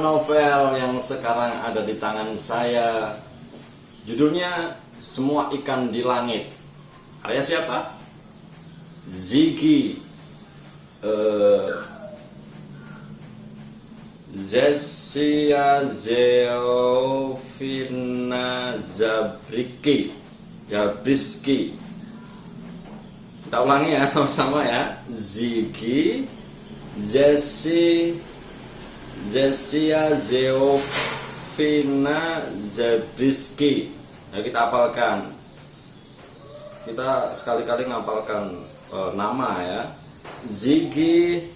novel yang sekarang ada di tangan saya. Judulnya Semua Ikan di Langit. Karya siapa? Ziggy uh, Zesia Zeofina Zabriki Zabriski Kita ulangi ya sama-sama ya Ziggy Zesi Zesia Zeofina Zabriski Nah kita apalkan. Kita sekali-kali ngapalkan uh, nama ya. Ziggy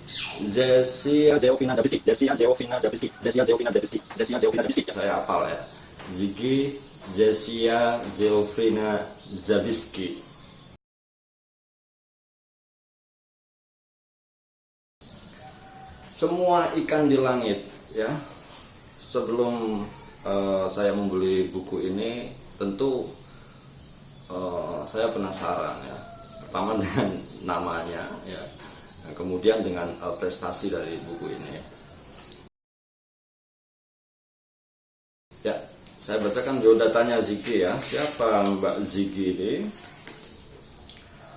Zesia Zeofina Zabriski Zesia Zeofina Zabriski Zesia Zeofina Zabriski Zesia Zeofina Zabriski ya, saya hafal ya. Ziggy Zesia Zeofina Zabriski semua ikan di langit ya. Sebelum uh, saya membeli buku ini tentu uh, saya penasaran ya. Pertama dengan namanya ya. Nah, kemudian dengan uh, prestasi dari buku ini. Ya saya bacakan biodatanya Ziki ya. Siapa Mbak Ziki ini?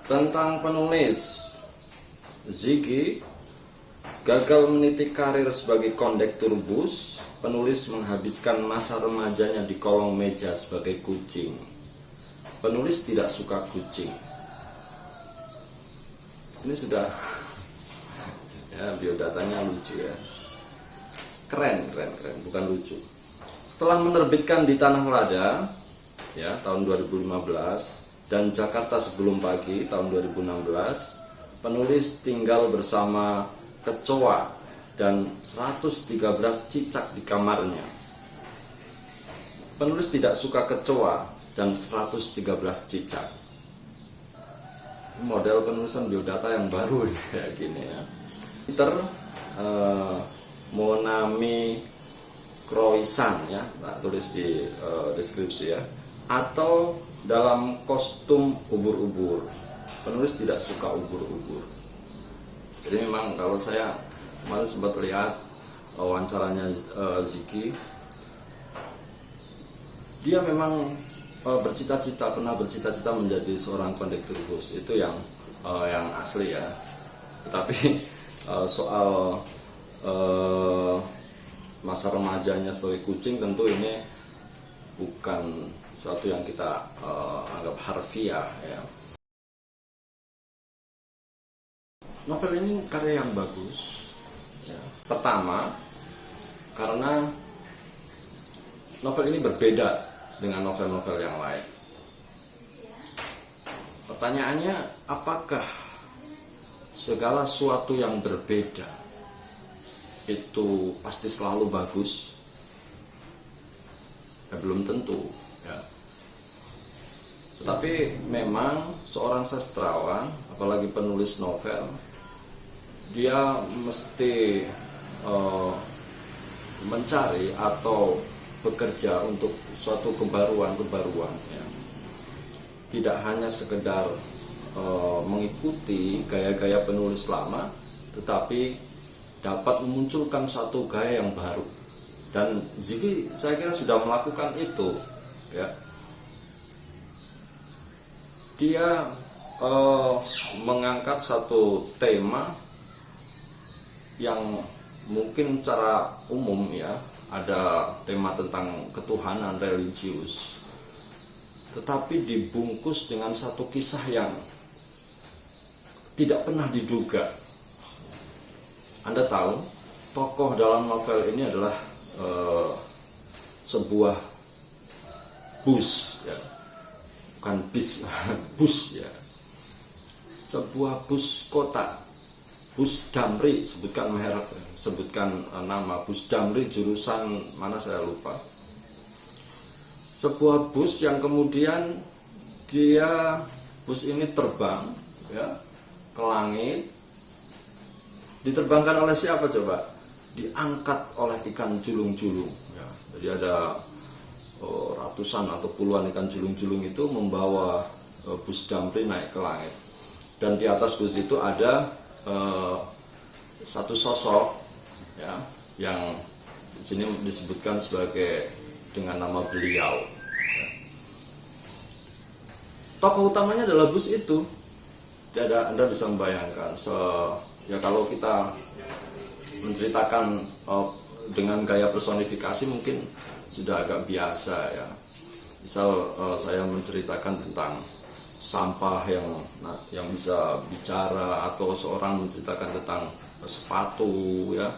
Tentang penulis. Ziki Gagal meniti karir sebagai kondektur bus, penulis menghabiskan masa remajanya di kolong meja sebagai kucing. Penulis tidak suka kucing. Ini sudah ya biodatanya lucu ya. Keren, keren, keren, bukan lucu. Setelah menerbitkan di Tanah Lada ya tahun 2015 dan Jakarta sebelum pagi tahun 2016, penulis tinggal bersama kecoa dan 113 cicak di kamarnya. Penulis tidak suka kecoa dan 113 cicak. Model penulisan biodata yang baru kayak gini ya. Peter uh, Monami Croissant ya, nah, tulis di uh, deskripsi ya. Atau dalam kostum ubur-ubur. Penulis tidak suka ubur-ubur jadi memang kalau saya kemarin sempat lihat wawancaranya uh, Ziki. Dia memang uh, bercita-cita pernah bercita-cita menjadi seorang kondektur bus. Itu yang uh, yang asli ya. Tapi uh, soal uh, masa remajanya sebagai kucing tentu ini bukan suatu yang kita uh, anggap harfiah ya novel ini karya yang bagus ya. pertama karena novel ini berbeda dengan novel-novel yang lain pertanyaannya apakah segala sesuatu yang berbeda itu pasti selalu bagus ya, belum tentu ya. tetapi memang seorang sastrawan apalagi penulis novel dia mesti uh, mencari atau bekerja untuk suatu kebaruan-kebaruan ya. tidak hanya sekedar uh, mengikuti gaya-gaya penulis lama tetapi dapat memunculkan suatu gaya yang baru dan Ziki saya kira sudah melakukan itu ya dia uh, mengangkat satu tema yang mungkin secara umum ya ada tema tentang ketuhanan religius. Tetapi dibungkus dengan satu kisah yang tidak pernah diduga. Anda tahu tokoh dalam novel ini adalah uh, sebuah bus ya. Bukan bis bus ya. Sebuah bus kota Bus Damri sebutkan merek sebutkan uh, nama. Bus Damri jurusan mana saya lupa. Sebuah bus yang kemudian dia bus ini terbang ya ke langit. Diterbangkan oleh siapa coba? Diangkat oleh ikan julung-julung ya. jadi ada oh, ratusan atau puluhan ikan julung-julung itu membawa uh, bus Damri naik ke langit. Dan di atas bus itu ada uh, satu sosok ya yang di sini disebutkan sebagai dengan nama beliau. Tokoh utamanya adalah bus itu. Jadi Anda bisa membayangkan. So, ya kalau kita menceritakan uh, dengan gaya personifikasi mungkin sudah agak biasa ya. Misal uh, saya menceritakan tentang sampah yang nah, yang bisa bicara atau seorang menceritakan tentang sepatu ya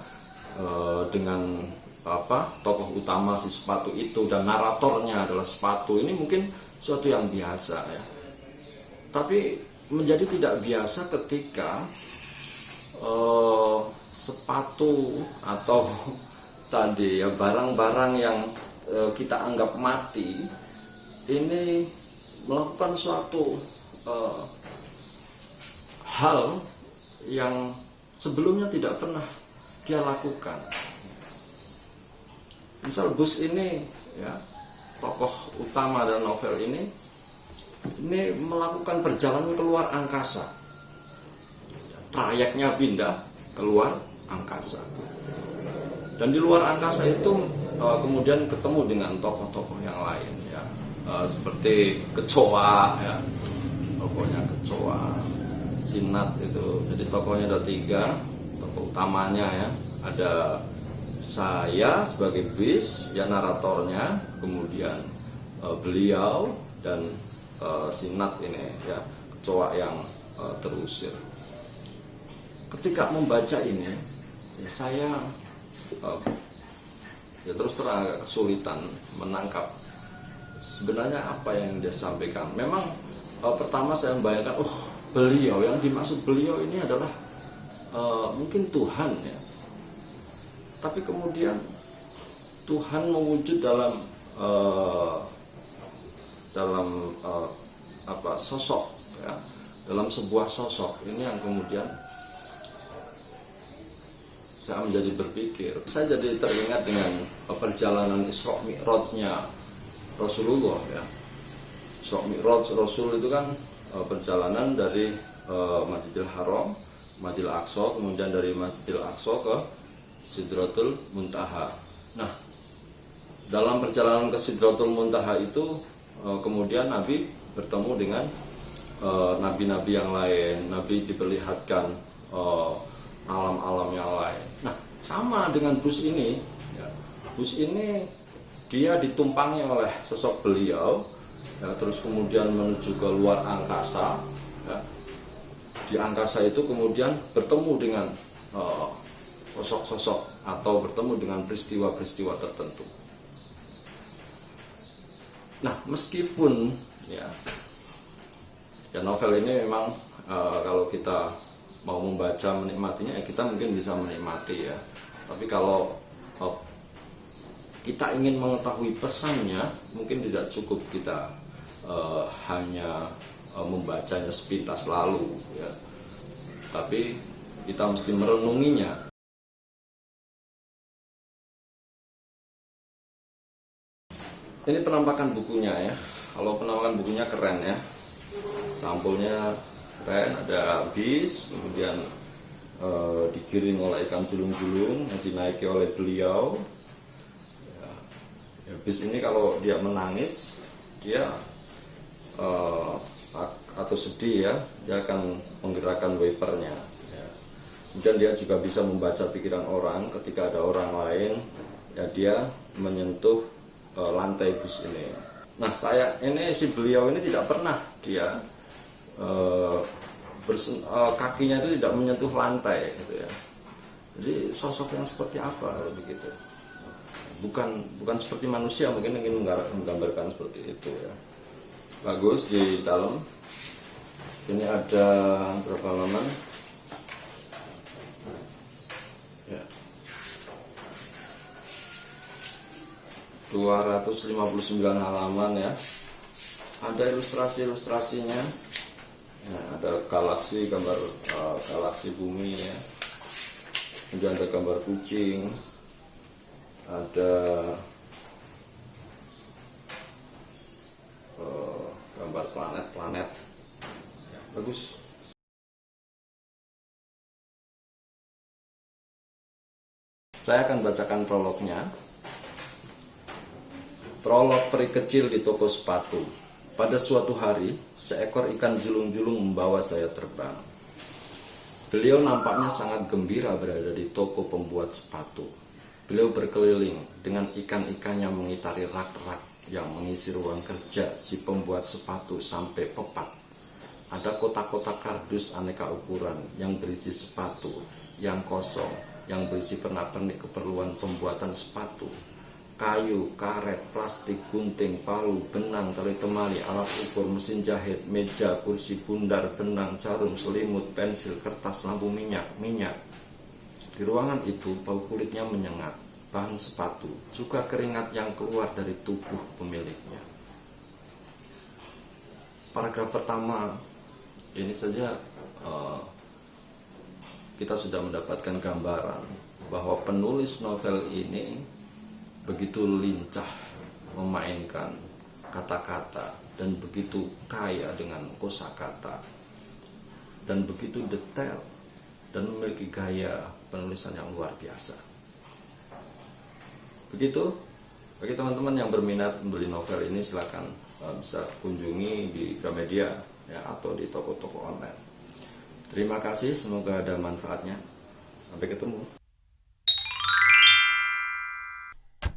uh, dengan apa tokoh utama si sepatu itu dan naratornya adalah sepatu. Ini mungkin suatu yang biasa ya. Tapi menjadi tidak biasa ketika uh, sepatu atau tadi ya barang-barang yang uh, kita anggap mati ini melakukan suatu uh, hal yang sebelumnya tidak pernah dia lakukan. Misal bus ini ya tokoh utama dan novel ini ini melakukan perjalanan keluar angkasa. Trayeknya pindah keluar angkasa. Dan di luar angkasa itu uh, kemudian ketemu dengan tokoh-tokoh yang lain uh, seperti kecoa ya. Tokohnya kecoa sinat itu. Jadi tokohnya ada tiga tokoh utamanya ya. Ada saya sebagai bis ya naratornya kemudian uh, beliau dan uh, sinat ini ya kecoa yang uh, terusir. Ketika membaca ini ya saya uh, ya terus terang agak kesulitan menangkap sebenarnya apa yang dia sampaikan? Memang uh, pertama saya membayangkan oh beliau yang dimaksud beliau ini adalah uh, mungkin Tuhan ya. Tapi kemudian Tuhan mewujud dalam uh, dalam uh, apa sosok ya. Dalam sebuah sosok. Ini yang kemudian saya menjadi berpikir. Saya jadi teringat dengan perjalanan Isra Mi'rajnya Rasulullah ya Isra Mi'raj Rasul itu kan uh, perjalanan dari uh, Masjidil Haram Masjidil Aqsa kemudian dari Masjidil Aqsa ke Sidratul Muntaha. Nah, dalam perjalanan ke Sidratul Muntaha itu eh, kemudian Nabi bertemu dengan nabi-nabi yang lain. Nabi diperlihatkan alam-alam yang lain. Nah, sama dengan bus ini. Ya, bus ini dia ditumpangi oleh sosok beliau, ya, terus kemudian menuju ke luar angkasa. Ya. Di angkasa itu kemudian bertemu dengan uh, sosok-sosok atau bertemu dengan peristiwa-peristiwa tertentu. Nah, meskipun ya, ya novel ini memang uh, kalau kita mau membaca menikmatinya, ya kita mungkin bisa menikmati ya. Tapi kalau uh, kita ingin mengetahui pesannya, mungkin tidak cukup kita uh, hanya uh, membacanya sepintas lalu ya. Tapi kita mesti merenunginya. Ini penampakan bukunya ya. Kalau penampakan bukunya keren ya. Sampulnya keren ada bis kemudian e, digiring oleh ikan julung-julung yang dinaiki oleh beliau bis ini kalau dia menangis dia e, atau sedih ya dia akan menggerakkan wipernya ya. kemudian dia juga bisa membaca pikiran orang ketika ada orang lain ya dia menyentuh uh, lantai bus ini. Nah saya ini si beliau ini tidak pernah dia uh, bersen, uh, kakinya itu tidak menyentuh lantai gitu ya. Jadi sosok yang seperti apa begitu? Bukan bukan seperti manusia mungkin ingin menggambarkan seperti itu ya. Bagus di dalam. Ini ada berapa halaman? 259 halaman ya ada ilustrasi-ilustrasinya ya, ada galaksi gambar uh, galaksi bumi ya kemudian ada gambar kucing ada uh, gambar planet-planet ya, bagus Saya akan bacakan prolognya. Prolog peri kecil di toko sepatu. Pada suatu hari, seekor ikan julung-julung membawa saya terbang. Beliau nampaknya sangat gembira berada di toko pembuat sepatu. Beliau berkeliling dengan ikan-ikannya mengitari rak-rak yang mengisi ruang kerja si pembuat sepatu sampai pepat. Ada kotak-kotak kardus aneka ukuran yang berisi sepatu, yang kosong, yang berisi pernak-pernik keperluan pembuatan sepatu, kayu, karet, plastik, gunting, palu, benang, tali temali, alat ukur, mesin jahit, meja, kursi, bundar, benang, jarum, selimut, pensil, kertas, lampu minyak, minyak. Di ruangan itu bau kulitnya menyengat, bahan sepatu, juga keringat yang keluar dari tubuh pemiliknya. Paragraf pertama ini saja uh, kita sudah mendapatkan gambaran bahwa penulis novel ini begitu lincah memainkan kata-kata dan begitu kaya dengan kosakata dan begitu detail dan memiliki gaya penulisan yang luar biasa. Begitu bagi teman-teman yang berminat membeli novel ini silahkan uh, bisa kunjungi di Gramedia ya, atau di toko-toko online. Terima kasih, semoga ada manfaatnya. Sampai ketemu.